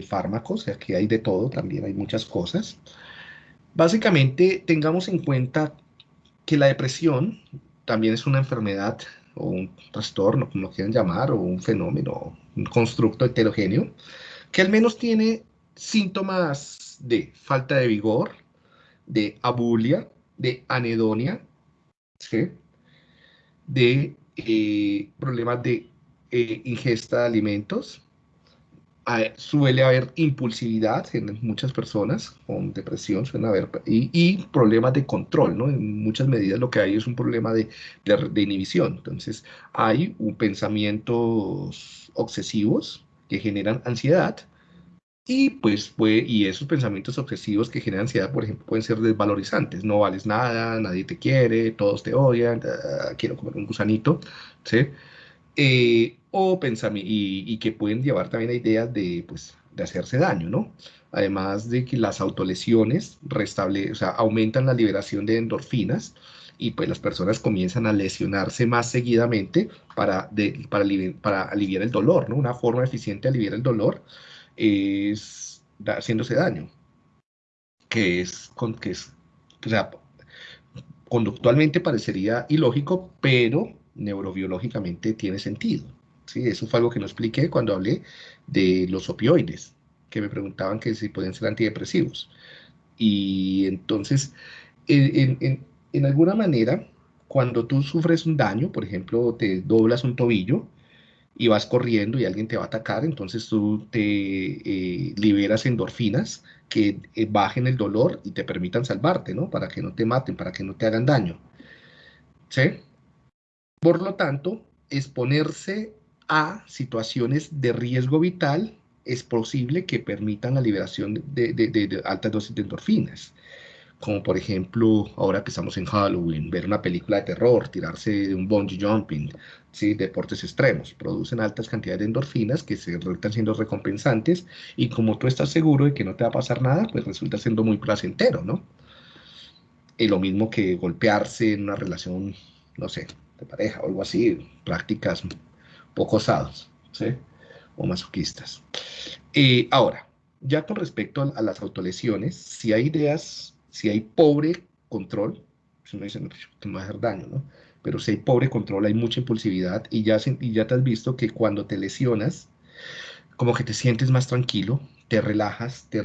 fármacos, aquí hay de todo, también hay muchas cosas. Básicamente, tengamos en cuenta que la depresión también es una enfermedad o un trastorno, como lo quieran llamar, o un fenómeno, un constructo heterogéneo, que al menos tiene síntomas de falta de vigor, de abulia, de anedonia, de eh, problemas de eh, ingesta de alimentos, suele haber impulsividad en muchas personas con depresión, suele haber, y, problemas de control, ¿no? En muchas medidas lo que hay es un problema de, de, inhibición. Entonces, hay un pensamientos obsesivos que generan ansiedad, y pues puede, y esos pensamientos obsesivos que generan ansiedad, por ejemplo, pueden ser desvalorizantes. No vales nada, nadie te quiere, todos te odian, ah, quiero comer un gusanito, ¿sí? Eh, o y, y, que pueden llevar también a ideas de, pues, de hacerse daño, ¿no? Además de que las autolesiones restable, o sea, aumentan la liberación de endorfinas y pues las personas comienzan a lesionarse más seguidamente para, para, para aliviar el dolor, ¿no? Una forma eficiente de aliviar el dolor es haciéndose daño, que es, con, que es conductualmente parecería ilógico, pero neurobiológicamente tiene sentido. ¿Sí? Eso fue algo que no expliqué cuando hablé de los opioides, que me preguntaban que si pueden ser antidepresivos. Y entonces, en, en, en alguna manera, cuando tú sufres un daño, por ejemplo, te doblas un tobillo, y vas corriendo y alguien te va a atacar, entonces tú te eh, liberas endorfinas que eh, bajen el dolor y te permitan salvarte, ¿no? Para que no te maten, para que no te hagan daño. ¿Sí? Por lo tanto, exponerse a situaciones de riesgo vital es posible que permitan la liberación de, de altas dosis de endorfinas como por ejemplo, ahora que estamos en Halloween, ver una película de terror, tirarse de un bungee jumping, ¿sí? deportes extremos, producen altas cantidades de endorfinas que se resultan siendo recompensantes y como tú estás seguro de que no te va a pasar nada, pues resulta siendo muy placentero, ¿no? Y lo mismo que golpearse en una relación, no sé, de pareja o algo así, prácticas poco osadas, ¿sí? O masoquistas. Eh, ahora, ya con respecto a, las autolesiones, si hay ideas si hay pobre control, si no, pues, que va a hacer daño, ¿no? Pero si hay pobre control, hay mucha impulsividad y ya, y ya te has visto que cuando te lesionas, como que te sientes más tranquilo, te relajas, te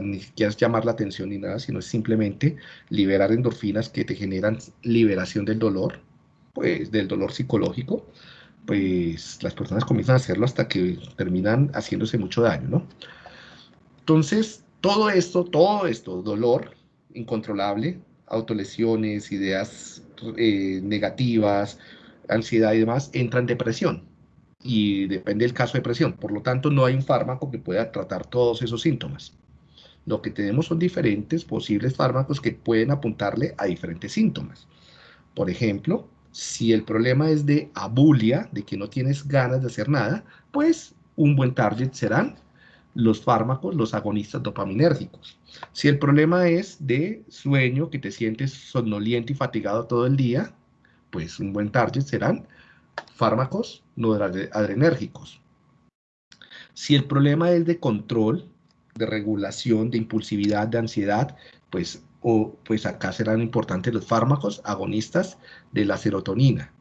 ni siquiera llamar la atención ni nada, sino es simplemente liberar endorfinas que te generan liberación del dolor, pues del dolor psicológico, pues las personas comienzan a hacerlo hasta que terminan haciéndose mucho daño, ¿no? Entonces, todo esto, todo esto, dolor, incontrolable, autolesiones, ideas eh, negativas, ansiedad y demás, entra en depresión. Y depende del caso de depresión. Por lo tanto, no hay un fármaco que pueda tratar todos esos síntomas. Lo que tenemos son diferentes posibles fármacos que pueden apuntarle a diferentes síntomas. Por ejemplo, si el problema es de abulia, de que no tienes ganas de hacer nada, pues un buen target serán los fármacos, los agonistas dopaminérgicos. Si el problema es de sueño, que te sientes somnoliento y fatigado todo el día, pues un buen target serán fármacos no adrenérgicos. Si el problema es de control, de regulación, de impulsividad, de ansiedad, pues, o, pues acá serán importantes los fármacos agonistas de la serotonina.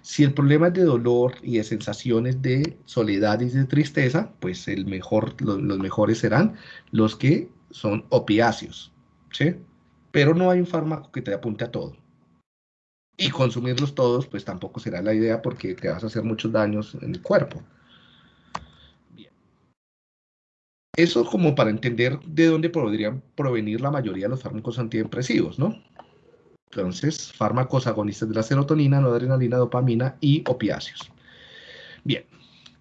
Si el problema es de dolor y de sensaciones de soledad y de tristeza, pues el mejor, los, mejores serán los que son opiáceos, ¿sí? Pero no hay un fármaco que te apunte a todo. Y consumirlos todos, pues tampoco será la idea porque te vas a hacer muchos daños en el cuerpo. Bien. Eso como para entender de dónde podrían provenir la mayoría de los fármacos antidepresivos, ¿no? Entonces, fármacos agonistas de la serotonina, noradrenalina, dopamina y opiáceos. Bien,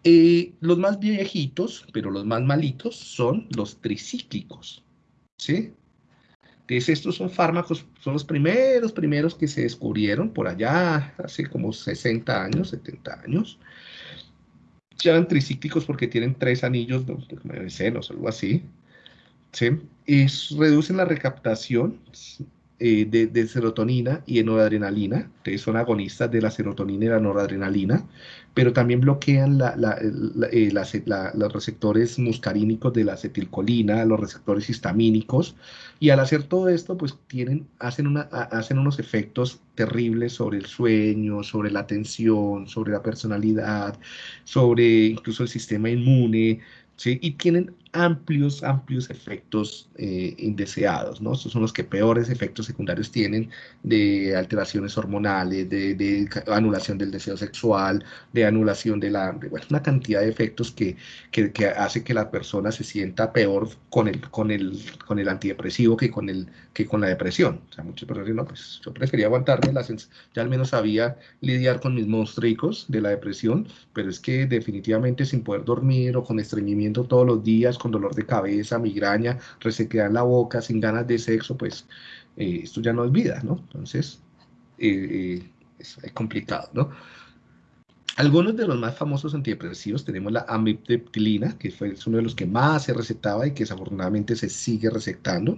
eh, los más viejitos, pero los más malitos, son los tricíclicos. ¿Sí? Entonces, estos son fármacos, son los primeros, primeros que se descubrieron por allá, hace como 60 años, 70 años. Llaman tricíclicos porque tienen tres anillos de senos, algo así. ¿Sí? Y reducen la recaptación eh, de, serotonina y de noradrenalina, que son agonistas de la serotonina y la noradrenalina, pero también bloquean eh, los receptores muscarínicos de la acetilcolina, los receptores histamínicos, y al hacer todo esto, pues tienen, hacen, hacen unos efectos terribles sobre el sueño, sobre la atención, sobre la personalidad, sobre incluso el sistema inmune, ¿sí? y tienen amplios, amplios efectos eh, indeseados, ¿no? Estos son los que peores efectos secundarios tienen de alteraciones hormonales, de, anulación del deseo sexual, de anulación de la, bueno, una cantidad de efectos que, que, hace que la persona se sienta peor con el, con el, con el antidepresivo que con, el, que con la depresión. O sea, muchas personas dicen, no, pues yo prefería aguantarme, la ya al menos sabía lidiar con mis monstruos de la depresión, pero es que definitivamente sin poder dormir o con estreñimiento todos los días, con dolor de cabeza, migraña, resequedad en la boca, sin ganas de sexo, pues eh, esto ya no es vida, ¿no? Entonces, eh, eh, es, complicado, ¿no? Algunos de los más famosos antidepresivos tenemos la amitriptilina, que fue, es uno de los que más se recetaba y que desafortunadamente se sigue recetando.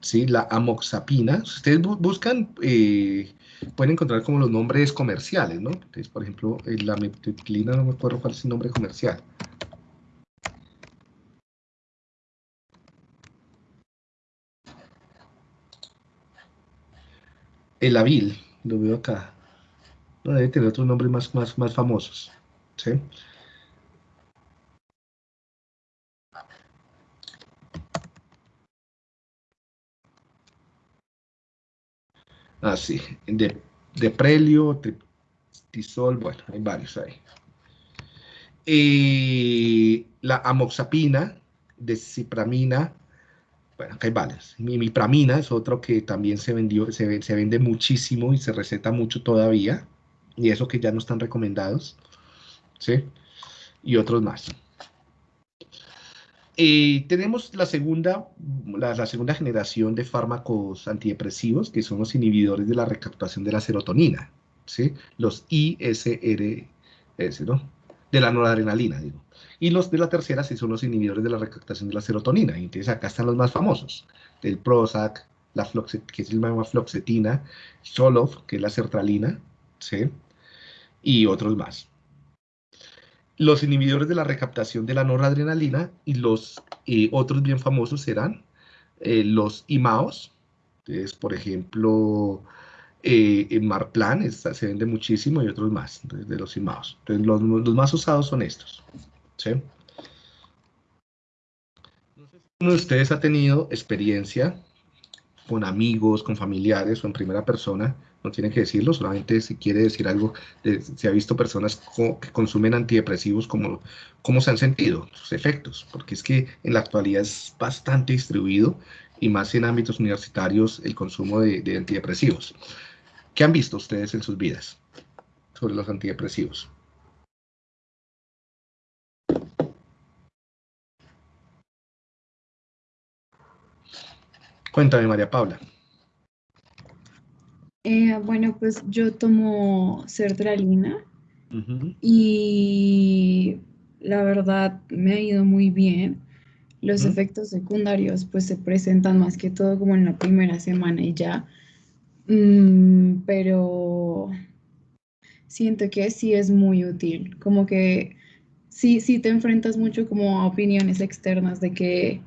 ¿sí? La amoxapina, ustedes buscan, pueden encontrar como los nombres comerciales, ¿no? Entonces, por ejemplo, la amitriptilina, no me acuerdo cuál es el nombre comercial. El Avil, lo veo acá. No debe tener otros nombres más, más, más famosos. ¿sí? Ah, sí. De, de prelio, bueno, hay varios ahí. Y la amoxapina, de cipramina, bueno, hay varias. Mipramina es otro que también se vendió, se, se vende muchísimo y se receta mucho todavía. Y eso que ya no están recomendados. ¿Sí? Y otros más. Tenemos la segunda, la, segunda generación de fármacos antidepresivos, que son los inhibidores de la recaptación de la serotonina, ¿sí? Los ISRS, ¿no? De la noradrenalina, digo. Y los de la tercera sí son los inhibidores de la recaptación de la serotonina. entonces acá están los más famosos. El Prozac, la que es la floxetina, Solof, que es la sertralina, ¿sí? Y otros más. Los inhibidores de la recaptación de la noradrenalina y los eh, otros bien famosos serán eh, los IMAOs. Entonces, por ejemplo, eh, Marplan se vende muchísimo y otros más de los IMAOs. Entonces, los más usados son estos. ¿Sí? Uno de ustedes ha tenido experiencia con amigos, con familiares o en primera persona, no tiene que decirlo, solamente si quiere decir algo, se ha visto personas que consumen antidepresivos, como, cómo se han sentido, sus efectos, porque es que en la actualidad es bastante distribuido y más en ámbitos universitarios el consumo de, de antidepresivos. ¿Qué han visto ustedes en sus vidas sobre los antidepresivos? Cuéntame, María Paula. Eh, bueno, pues yo tomo sertralina y la verdad me ha ido muy bien. Los efectos secundarios pues se presentan más que todo como en la primera semana y ya. Mm, pero siento que sí es muy útil, como que sí, sí te enfrentas mucho como a opiniones externas de que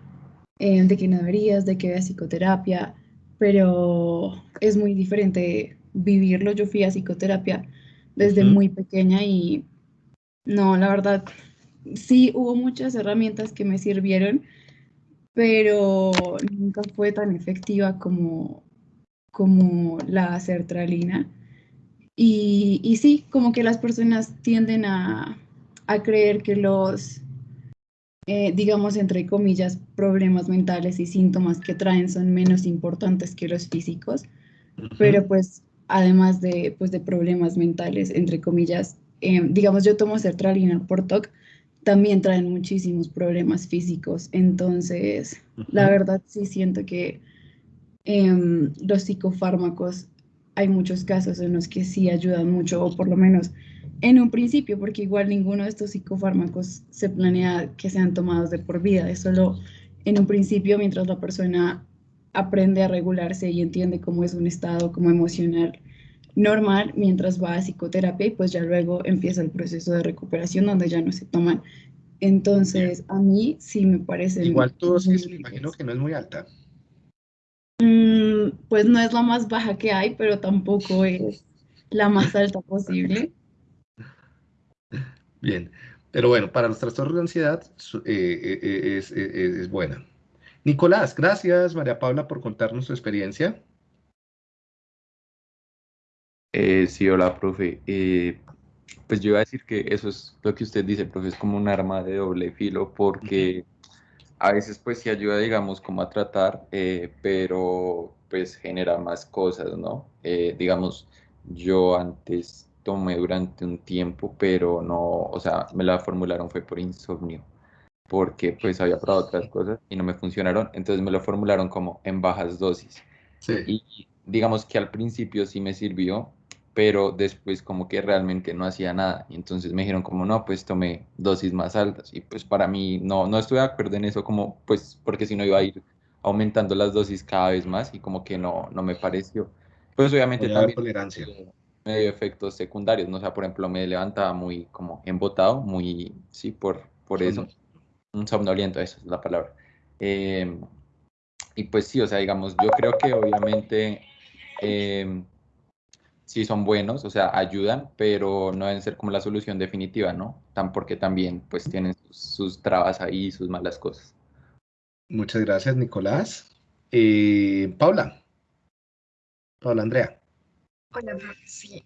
eh, de que no deberías, de que veas psicoterapia, pero es muy diferente vivirlo. Yo fui a psicoterapia desde muy pequeña y no, la verdad, sí hubo muchas herramientas que me sirvieron, pero nunca fue tan efectiva como, como la sertralina. Y, y sí, como que las personas tienden a, a creer que los eh, digamos, entre comillas, problemas mentales y síntomas que traen son menos importantes que los físicos, pero pues además de, pues, de problemas mentales, entre comillas, eh, digamos, yo tomo sertralina por TOC, también traen muchísimos problemas físicos, entonces, la verdad sí siento que em, los psicofármacos, hay muchos casos en los que sí ayudan mucho, o por lo menos en un principio, porque igual ninguno de estos psicofármacos se planea que sean tomados de por vida, es solo en un principio mientras la persona aprende a regularse y entiende cómo es un estado como emocional normal mientras va a psicoterapia y pues ya luego empieza el proceso de recuperación donde ya no se toman. Entonces, a mí sí me parece... Igual tu dosis me imagino que no es muy alta. Mm, pues no es la más baja que hay, pero tampoco es la más alta posible. Bien, pero bueno, para los trastornos de ansiedad eh, eh, eh, es, es buena. Nicolás, gracias María Paula por contarnos su experiencia. Eh, sí, hola, profe. Eh, pues yo iba a decir que eso es lo que usted dice, profe, es como un arma de doble filo porque a veces pues sí ayuda, digamos, como a tratar, eh, pero pues genera más cosas, ¿no? digamos, yo antes tomé durante un tiempo, pero no, o sea, me la formularon fue por insomnio, porque pues había probado otras cosas y no me funcionaron, entonces me lo formularon como en bajas dosis. Sí. Y digamos que al principio sí me sirvió, pero después como que realmente no hacía nada. Y entonces me dijeron como, no, pues tomé dosis más altas. Y pues para mí no, no estoy de acuerdo en eso, como pues porque si no iba a ir aumentando las dosis cada vez más y como que no, no me pareció. Pues obviamente también tolerancia. Me dio efectos secundarios, ¿no? O sea, por ejemplo, me levantaba muy como embotado, muy, sí, por, por eso. Un somnoliento, esa es la palabra. Em, y pues sí, o sea, digamos, yo creo que obviamente... Eh, sí son buenos, o sea, ayudan, pero no deben ser como la solución definitiva, ¿no? Tan porque también pues tienen sus, trabas ahí, sus malas cosas. Muchas gracias, Nicolás. Eh, Paula. Paula Andrea. Hola, sí.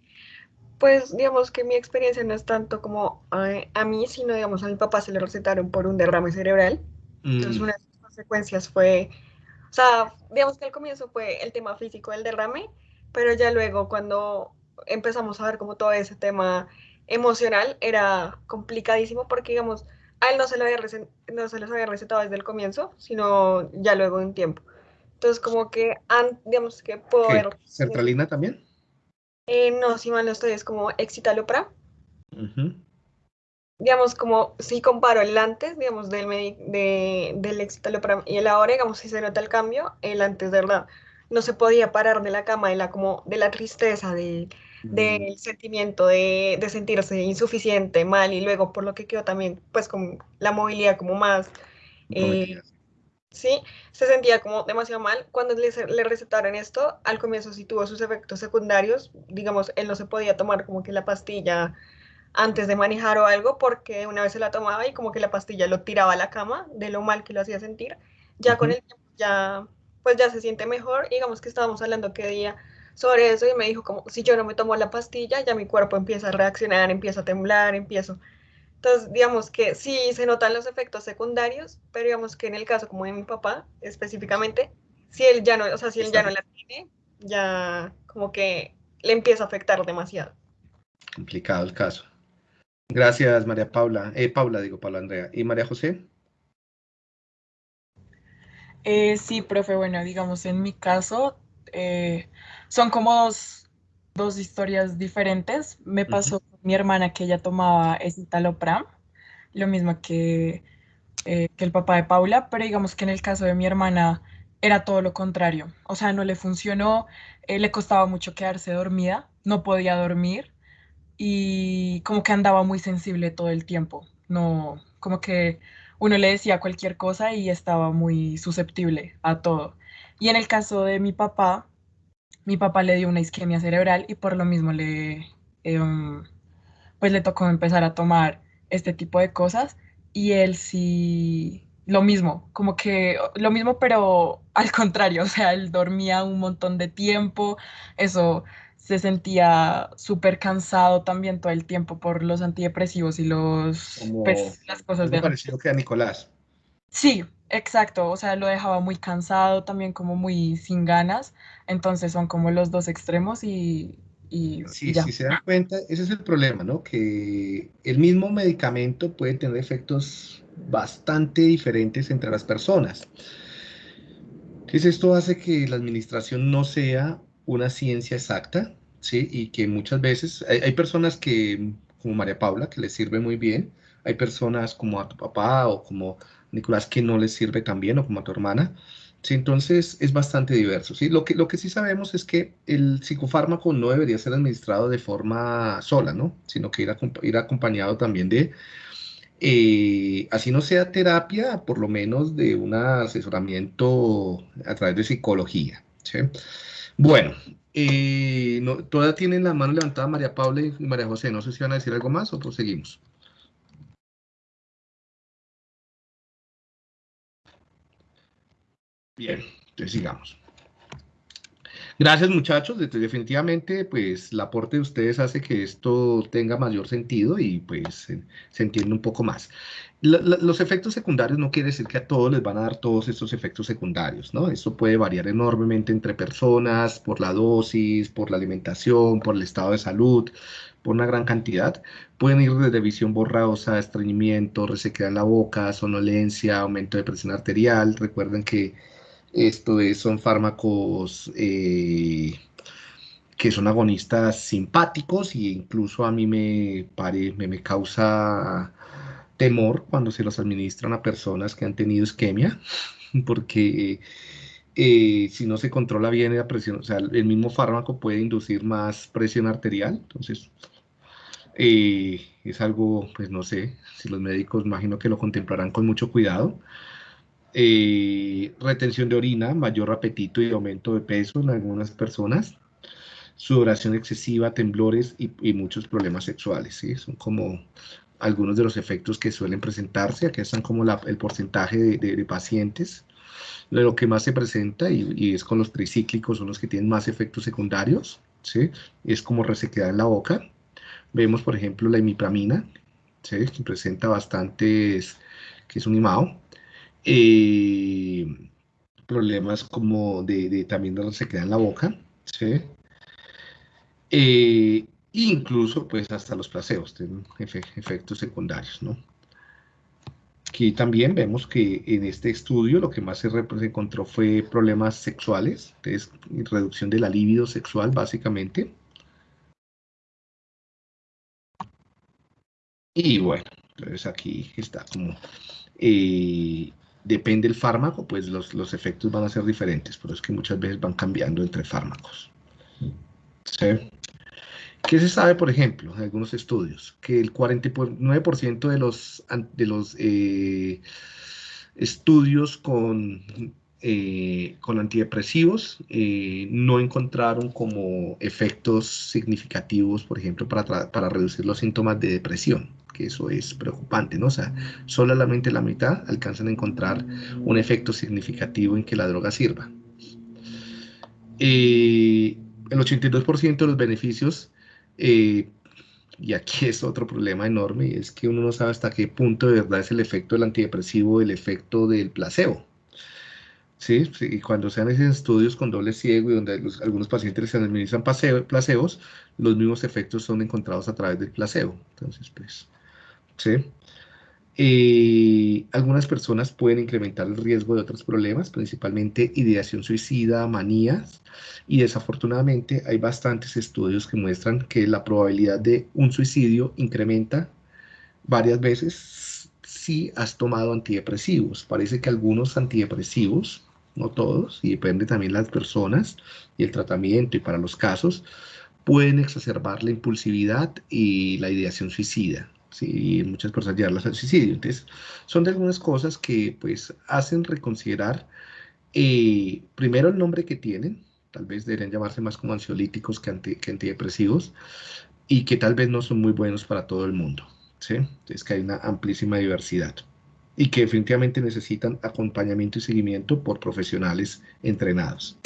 Pues digamos que mi experiencia no es tanto como a, mí, sino digamos a mi papá se le recetaron por un derrame cerebral. Entonces mm. una de las consecuencias fue, o sea, digamos que al comienzo fue el tema físico del derrame, pero ya luego cuando empezamos a ver como todo ese tema emocional era complicadísimo porque, digamos, a él no se, lo había no se los había recetado desde el comienzo, sino ya luego de un tiempo. Entonces, como que, digamos que puedo ver... ¿Centralina también? Eh, no, si mal no estoy, es como Excitalopra. Digamos, como si comparo el antes, digamos, del, de, del Excitalopra y el ahora, digamos, si se nota el cambio, el antes de verdad no se podía parar de la cama de la, como, de la tristeza, de, del sentimiento de, de, sentirse insuficiente, mal, y luego por lo que quedó también, pues con la movilidad como más... Eh, sí, se sentía como demasiado mal. Cuando le, le, recetaron esto, al comienzo sí tuvo sus efectos secundarios, digamos, él no se podía tomar como que la pastilla antes de manejar o algo, porque una vez se la tomaba y como que la pastilla lo tiraba a la cama de lo mal que lo hacía sentir. Ya con el tiempo ya pues ya se siente mejor. digamos que estábamos hablando que día sobre eso y me dijo como, si yo no me tomo la pastilla, ya mi cuerpo empieza a reaccionar, empieza a temblar, empiezo. Entonces, digamos que sí se notan los efectos secundarios, pero digamos que en el caso como de mi papá específicamente, si él ya no, o sea, si él ya no la tiene, ya como que le empieza a afectar demasiado. Complicado el caso. Gracias, María Paula. Eh, Paula, digo, Paula Andrea. ¿Y María José? Eh, sí, profe, bueno, digamos, en mi caso, eh, son como dos, historias diferentes. Me pasó con mi hermana que ella tomaba escitalopram, lo mismo que, eh, que el papá de Paula, pero digamos que en el caso de mi hermana era todo lo contrario. O sea, no le funcionó, le costaba mucho quedarse dormida, no podía dormir y como que andaba muy sensible todo el tiempo. No, como que uno le decía cualquier cosa y estaba muy susceptible a todo. Y en el caso de mi papá, mi papá le dio una isquemia cerebral y por lo mismo le, em, pues le tocó empezar a tomar este tipo de cosas y él sí, lo mismo, como que lo mismo pero al contrario, o sea, él dormía un montón de tiempo, eso se sentía súper cansado también todo el tiempo por los antidepresivos y los pues, las cosas de parecido que a Nicolás. Sí, exacto, o sea, lo dejaba muy cansado, también como muy sin ganas, entonces son como los dos extremos y, y sí, si se dan cuenta, ese es el problema, ¿no? Que el mismo medicamento puede tener efectos bastante diferentes entre las personas. Entonces esto hace que la administración no sea una ciencia exacta, ¿sí? Y que muchas veces hay, personas que, como María Paula, que les sirve muy bien, hay personas como a tu papá o como Nicolás que no les sirve tan bien o como a tu hermana. ¿sí? Entonces es bastante diverso. ¿sí? Lo, que, lo que sí sabemos es que el psicofármaco no debería ser administrado de forma sola, ¿no? sino que ir, ir acompañado también de, eh, así no sea terapia, por lo menos de un asesoramiento a través de psicología. Bueno, eh, todavía tienen la mano levantada María Paula y María José. No sé si van a decir algo más o proseguimos. Bien, entonces sigamos. Gracias muchachos, definitivamente pues el aporte de ustedes hace que esto tenga mayor sentido y pues se, se entiende un poco más. los efectos secundarios no quiere decir que a todos les van a dar todos estos efectos secundarios, ¿no? Esto puede variar enormemente entre personas, por la dosis, por la alimentación, por el estado de salud, por una gran cantidad. Pueden ir desde visión borrosa, estreñimiento, resequedad en la boca, sonolencia, aumento de presión arterial. Recuerden que esto son fármacos eh, que son agonistas simpáticos e incluso a mí me, me, causa temor cuando se los administran a personas que han tenido isquemia, porque eh, si no se controla bien la presión, o sea, el mismo fármaco puede inducir más presión arterial, entonces eh, es algo, pues no sé, si los médicos imagino que lo contemplarán con mucho cuidado. Eh, retención de orina, mayor apetito y aumento de peso en algunas personas, sudoración excesiva, temblores y, muchos problemas sexuales. ¿sí? Son como algunos de los efectos que suelen presentarse. Aquí están como el porcentaje de, pacientes. Lo que más se presenta y, es con los tricíclicos, son los que tienen más efectos secundarios. ¿sí? Es como resequedad en la boca. Vemos, por ejemplo, la imipramina, ¿sí? que presenta bastantes, que es un IMAO, eh, problemas como de, también de resequedad en la boca, ¿sí? Eh, incluso pues hasta los placebos tienen efectos secundarios, ¿no? Aquí también vemos que en este estudio lo que más se, se encontró fue problemas sexuales, entonces reducción de la libido sexual básicamente. Y bueno, entonces aquí está como eh, depende del fármaco, pues los, los, efectos van a ser diferentes, pero es que muchas veces van cambiando entre fármacos. ¿Sí? ¿Qué se sabe, por ejemplo, en algunos estudios? Que el 49% de los, de los eh, estudios con, eh, con antidepresivos eh, no encontraron como efectos significativos, por ejemplo, para, para reducir los síntomas de depresión eso es preocupante, ¿no? O sea, solamente la mitad alcanzan a encontrar un efecto significativo en que la droga sirva. Eh, el 82% de los beneficios, eh, y aquí es otro problema enorme, es que uno no sabe hasta qué punto de verdad es el efecto del antidepresivo, el efecto del placebo. ¿Sí? Y cuando se hacen estudios con doble ciego y donde algunos pacientes se administran placebos, los mismos efectos son encontrados a través del placebo. Entonces, pues, ¿sí? algunas personas pueden incrementar el riesgo de otros problemas, principalmente ideación suicida, manías, y desafortunadamente hay bastantes estudios que muestran que la probabilidad de un suicidio incrementa varias veces si has tomado antidepresivos. Parece que algunos antidepresivos, no todos, y depende también de las personas y el tratamiento y para los casos, pueden exacerbar la impulsividad y la ideación suicida. ¿Sí? y muchas personas llevarlas al suicidio. Entonces, son de algunas cosas que pues hacen reconsiderar eh, primero el nombre que tienen, tal vez deberían llamarse más como ansiolíticos que, antidepresivos, y que tal vez no son muy buenos para todo el mundo. ¿sí? Entonces, que hay una amplísima diversidad y que definitivamente necesitan acompañamiento y seguimiento por profesionales entrenados.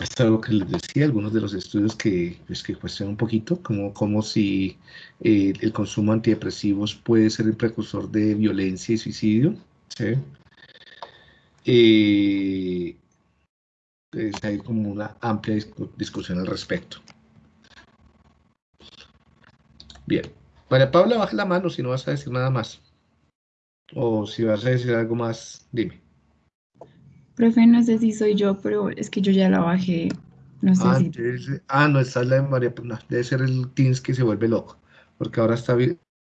Es algo que les decía, algunos de los estudios que, pues, cuestionan un poquito, como, como si eh, el consumo de antidepresivos puede ser el precursor de violencia y suicidio. ¿sí? Eh, hay como una amplia discusión al respecto. Bien. María Paula, baja la mano si no vas a decir nada más. O si vas a decir algo más, dime. Profe, no sé si soy yo, pero es que yo ya la bajé. No sé ah, si... ah, no, está la de María, debe ser el Teams que se vuelve loco, porque ahora está